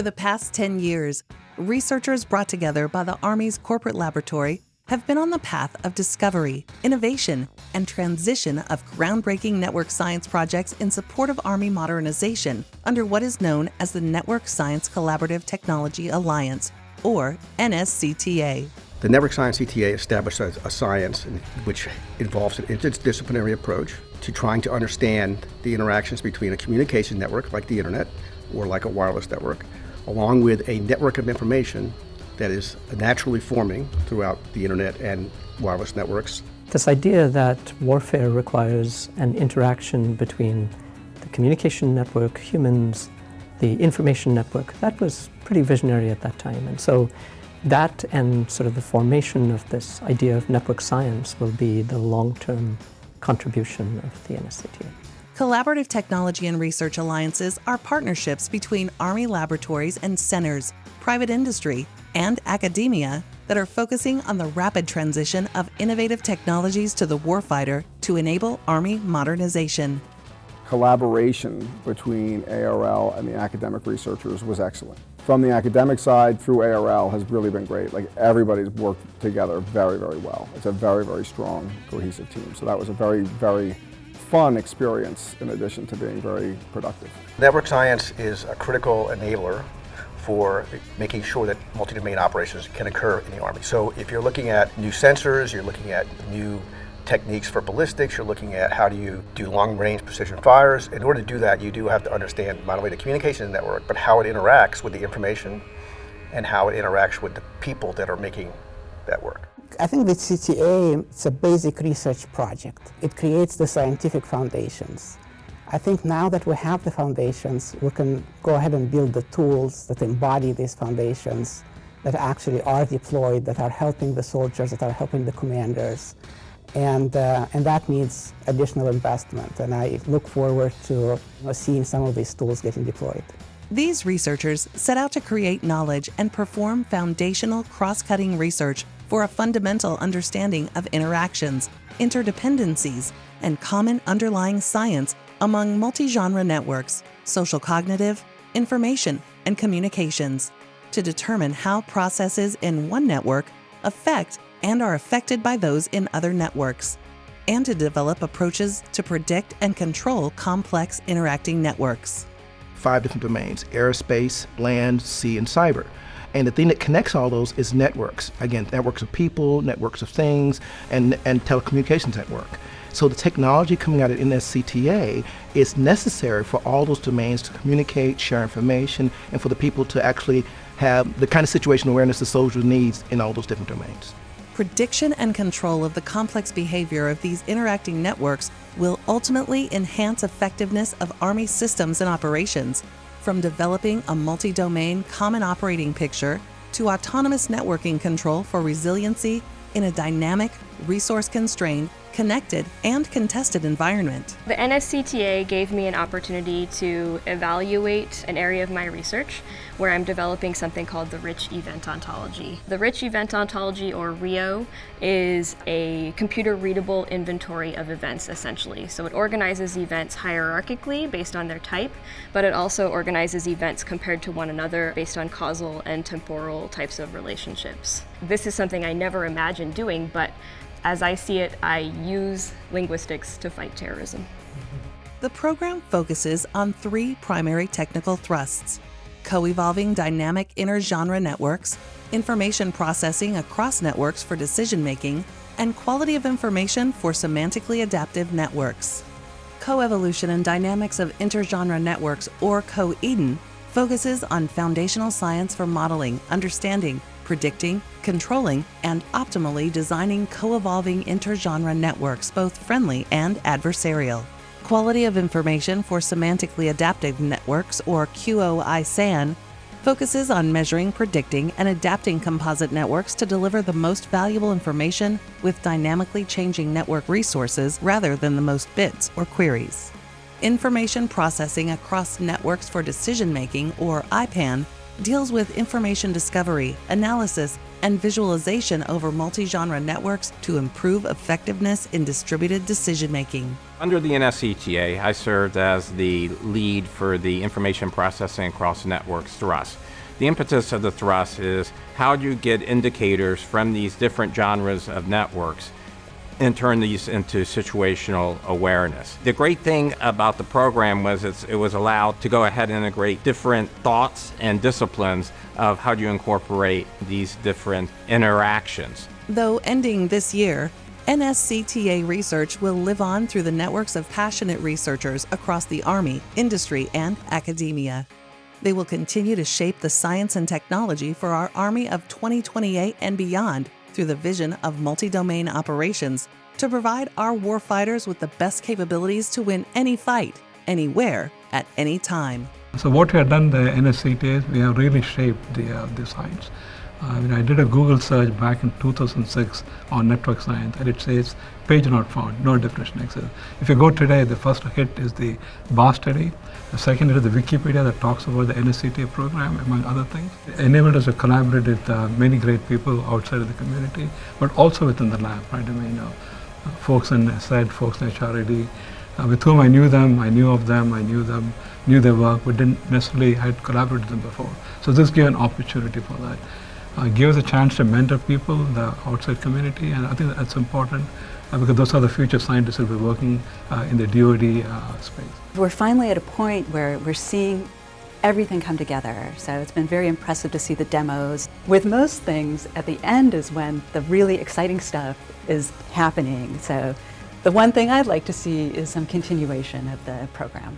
For the past 10 years, researchers brought together by the Army's corporate laboratory have been on the path of discovery, innovation, and transition of groundbreaking network science projects in support of Army modernization under what is known as the Network Science Collaborative Technology Alliance, or NSCTA. The Network Science CTA established a, a science which involves an interdisciplinary approach to trying to understand the interactions between a communication network like the internet or like a wireless network, along with a network of information that is naturally forming throughout the internet and wireless networks. This idea that warfare requires an interaction between the communication network, humans, the information network, that was pretty visionary at that time. And so that and sort of the formation of this idea of network science will be the long-term contribution of the NSCTA. Collaborative Technology and Research Alliances are partnerships between Army laboratories and centers, private industry, and academia that are focusing on the rapid transition of innovative technologies to the warfighter to enable Army modernization. Collaboration between ARL and the academic researchers was excellent. From the academic side through ARL has really been great. Like everybody's worked together very, very well. It's a very, very strong, cohesive team. So that was a very, very fun experience in addition to being very productive. Network science is a critical enabler for making sure that multi-domain operations can occur in the Army. So if you're looking at new sensors, you're looking at new techniques for ballistics, you're looking at how do you do long-range precision fires. In order to do that, you do have to understand not only the communication network, but how it interacts with the information and how it interacts with the people that are making that work. I think the CTA, is a basic research project. It creates the scientific foundations. I think now that we have the foundations, we can go ahead and build the tools that embody these foundations, that actually are deployed, that are helping the soldiers, that are helping the commanders. And, uh, and that needs additional investment. And I look forward to you know, seeing some of these tools getting deployed. These researchers set out to create knowledge and perform foundational cross-cutting research for a fundamental understanding of interactions, interdependencies, and common underlying science among multi-genre networks, social cognitive, information, and communications to determine how processes in one network affect and are affected by those in other networks, and to develop approaches to predict and control complex interacting networks. Five different domains, aerospace, land, sea, and cyber. And the thing that connects all those is networks. Again, networks of people, networks of things, and, and telecommunications network. So the technology coming out of NSCTA is necessary for all those domains to communicate, share information, and for the people to actually have the kind of situational awareness the soldier needs in all those different domains. Prediction and control of the complex behavior of these interacting networks will ultimately enhance effectiveness of Army systems and operations, from developing a multi-domain common operating picture to autonomous networking control for resiliency in a dynamic, resource-constrained, connected, and contested environment. The NSCTA gave me an opportunity to evaluate an area of my research where I'm developing something called the Rich Event Ontology. The Rich Event Ontology, or RIO, is a computer-readable inventory of events, essentially. So it organizes events hierarchically based on their type, but it also organizes events compared to one another based on causal and temporal types of relationships. This is something I never imagined doing, but as I see it, I use linguistics to fight terrorism. The program focuses on three primary technical thrusts co-evolving dynamic inter-genre networks, information processing across networks for decision-making, and quality of information for semantically adaptive networks. Co-evolution and Dynamics of Intergenre Networks, or COEDN, focuses on foundational science for modeling, understanding, predicting, controlling, and optimally designing co-evolving intergenre networks, both friendly and adversarial. Quality of Information for Semantically Adaptive Networks, or QOI-SAN, focuses on measuring, predicting, and adapting composite networks to deliver the most valuable information with dynamically changing network resources rather than the most bits or queries. Information Processing Across Networks for Decision Making, or IPAN, deals with information discovery, analysis, and visualization over multi-genre networks to improve effectiveness in distributed decision making. Under the NSCTA, I served as the lead for the information processing across networks thrust. The impetus of the thrust is how do you get indicators from these different genres of networks and turn these into situational awareness. The great thing about the program was it was allowed to go ahead and integrate different thoughts and disciplines of how do you incorporate these different interactions. Though ending this year, NSCTA research will live on through the networks of passionate researchers across the Army, industry, and academia. They will continue to shape the science and technology for our Army of 2028 and beyond through the vision of multi-domain operations to provide our warfighters with the best capabilities to win any fight, anywhere, at any time. So what we have done the NSCT is we have really shaped the, uh, the science. I, mean, I did a Google search back in 2006 on network science and it says page not found, no definition exists. If you go today, the first hit is the BAR study. The second is the Wikipedia that talks about the NSCTA program, among other things. It enabled us to collaborate with uh, many great people outside of the community, but also within the lab, right? I mean, uh, folks in SED, folks in HRAD, uh, with whom I knew them, I knew of them, I knew them, knew their work, but didn't necessarily had collaborated with them before. So this gave an opportunity for that uh, give us a chance to mentor people, the outside community, and I think that's important uh, because those are the future scientists that will be working uh, in the DoD uh, space. We're finally at a point where we're seeing everything come together. So it's been very impressive to see the demos. With most things, at the end is when the really exciting stuff is happening. So the one thing I'd like to see is some continuation of the program.